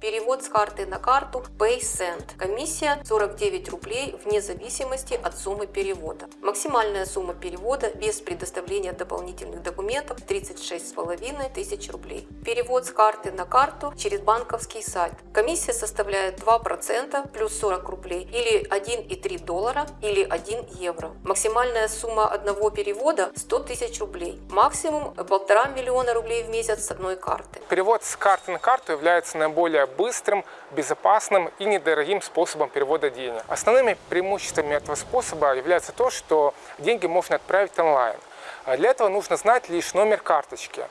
Перевод с карты на карту PaySend. Комиссия 49 рублей вне зависимости от суммы перевода. Максимальная сумма перевода без предоставления дополнительных документов 36,5 тысяч рублей. Перевод с карты на карту через банковский сайт. Комиссия составляет 2% плюс 40 рублей или 1,3 доллара или 1 евро. Максимальная сумма одного перевода 100 тысяч рублей. Максимум 1,5 миллиона рублей в месяц с одной карты. Перевод с карты на карту является наиболее быстрым, безопасным и недорогим способом перевода денег. Основными преимуществами этого способа является то, что деньги можно отправить онлайн. А Для этого нужно знать лишь номер карточки,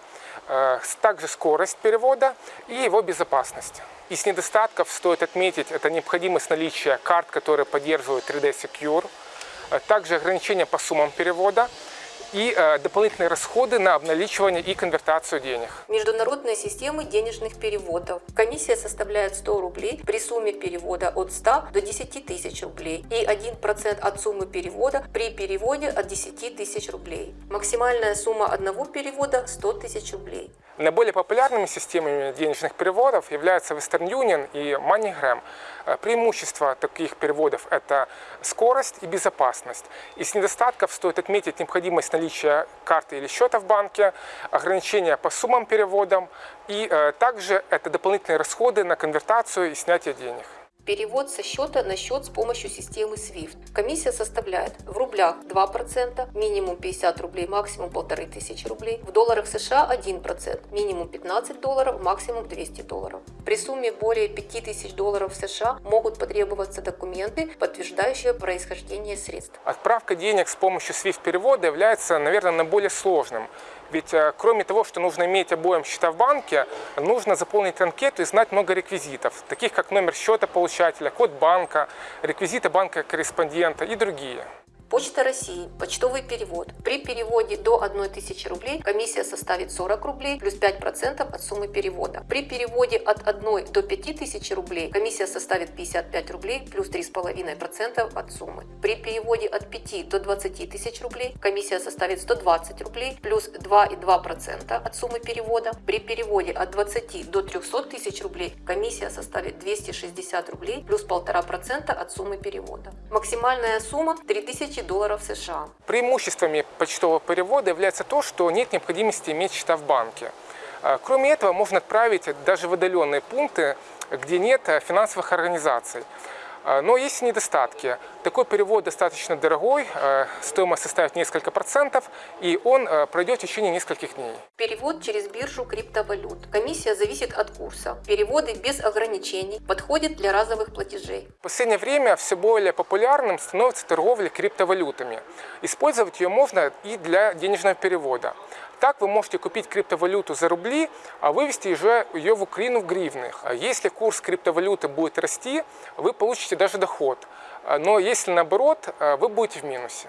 э, также скорость перевода и его безопасность. Из недостатков стоит отметить это необходимость наличия карт, которые поддерживают 3D Secure, э, также ограничения по суммам перевода и э, дополнительные расходы на обналичивание и конвертацию денег. Международные системы денежных переводов. Комиссия составляет 100 рублей при сумме перевода от 100 до 10 тысяч рублей и 1% от суммы перевода при переводе от 10 тысяч рублей. Максимальная сумма одного перевода 100 тысяч рублей. Наиболее популярными системами денежных переводов являются Western Union и MoneyGram. Э, Преимущества таких переводов – это скорость и безопасность. Из недостатков стоит отметить необходимость наличия карты или счета в банке, ограничения по суммам переводам и э, также это дополнительные расходы на конвертацию и снятие денег. Перевод со счета на счет с помощью системы SWIFT. Комиссия составляет в рублях 2%, минимум 50 рублей, максимум 1500 рублей. В долларах США 1%, минимум 15 долларов, максимум 200 долларов. При сумме более 5000 долларов США могут потребоваться документы, подтверждающие происхождение средств. Отправка денег с помощью SWIFT-перевода является, наверное, наиболее сложным. Ведь э, кроме того, что нужно иметь обоим счета в банке, нужно заполнить анкету и знать много реквизитов, таких как номер счета получателя, код банка, реквизиты банка корреспондента и другие. Почта России. Почтовый перевод. При переводе до 1000 рублей комиссия составит 40 рублей плюс 5% от суммы перевода. При переводе от 1 до 5000 рублей комиссия составит 55 рублей плюс 3,5% от суммы. При переводе от 5 до 20 тысяч рублей комиссия составит 120 рублей плюс 2,2% от суммы перевода. При переводе от 20 до 300 тысяч рублей комиссия составит 260 рублей плюс 1,5% от суммы перевода. Максимальная сумма 3000 долларов США. Преимуществами почтового перевода является то, что нет необходимости иметь счета в банке. А, Кроме этого, можно отправить даже в отдаленные пункты, где нет э, финансовых организаций. А, Но есть недостатки. Такой перевод достаточно дорогой, э, стоимость составит несколько процентов, и он э, пройдет в течение нескольких дней. Перевод через биржу криптовалют. Комиссия зависит от курса. Переводы без ограничений подходят для разовых платежей. В последнее время все более популярным становится торговля криптовалютами. Использовать ее можно и для денежного перевода. Так вы можете купить криптовалюту за рубли, а вывести уже ее в Украину в гривнах. Если курс криптовалюты будет расти, вы получите даже доход. А, Но если наоборот, а, вы будете в минусе.